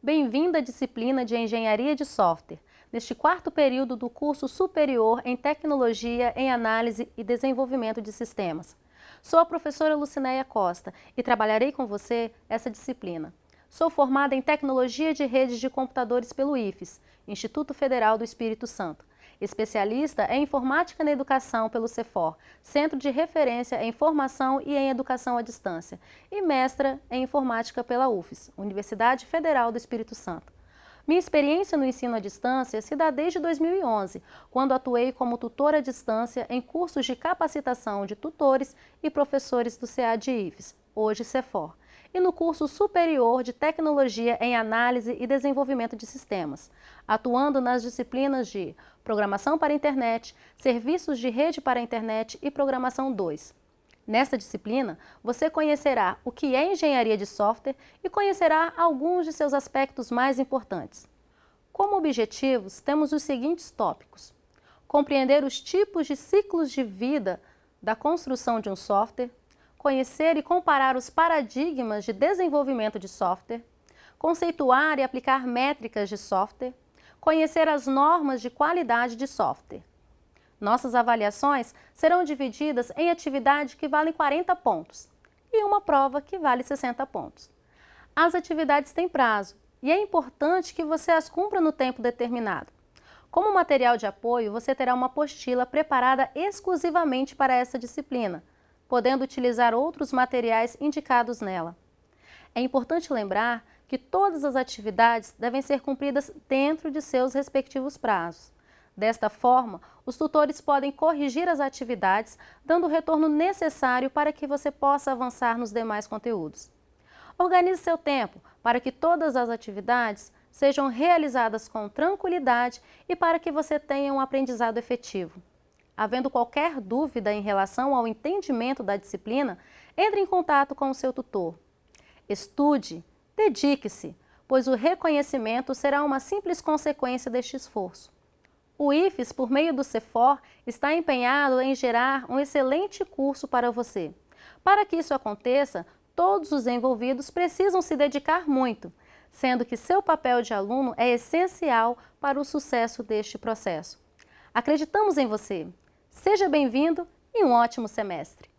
Bem-vindo à disciplina de Engenharia de Software, neste quarto período do curso superior em Tecnologia em Análise e Desenvolvimento de Sistemas. Sou a professora Lucinéia Costa e trabalharei com você essa disciplina. Sou formada em Tecnologia de Redes de Computadores pelo IFES, Instituto Federal do Espírito Santo. Especialista em Informática na Educação pelo CEFOR, Centro de Referência em Formação e em Educação à Distância. E mestra em Informática pela UFES, Universidade Federal do Espírito Santo. Minha experiência no ensino à distância se dá desde 2011, quando atuei como tutora à distância em cursos de capacitação de tutores e professores do CA de IFES, hoje CEFOR e no curso superior de Tecnologia em Análise e Desenvolvimento de Sistemas, atuando nas disciplinas de Programação para Internet, Serviços de Rede para Internet e Programação 2. Nesta disciplina, você conhecerá o que é engenharia de software e conhecerá alguns de seus aspectos mais importantes. Como objetivos, temos os seguintes tópicos. Compreender os tipos de ciclos de vida da construção de um software, conhecer e comparar os paradigmas de desenvolvimento de software, conceituar e aplicar métricas de software, conhecer as normas de qualidade de software. Nossas avaliações serão divididas em atividade que valem 40 pontos e uma prova que vale 60 pontos. As atividades têm prazo e é importante que você as cumpra no tempo determinado. Como material de apoio, você terá uma apostila preparada exclusivamente para essa disciplina, podendo utilizar outros materiais indicados nela. É importante lembrar que todas as atividades devem ser cumpridas dentro de seus respectivos prazos. Desta forma, os tutores podem corrigir as atividades, dando o retorno necessário para que você possa avançar nos demais conteúdos. Organize seu tempo para que todas as atividades sejam realizadas com tranquilidade e para que você tenha um aprendizado efetivo. Havendo qualquer dúvida em relação ao entendimento da disciplina, entre em contato com o seu tutor. Estude, dedique-se, pois o reconhecimento será uma simples consequência deste esforço. O IFES, por meio do CEFOR, está empenhado em gerar um excelente curso para você. Para que isso aconteça, todos os envolvidos precisam se dedicar muito, sendo que seu papel de aluno é essencial para o sucesso deste processo. Acreditamos em você! Seja bem-vindo e um ótimo semestre!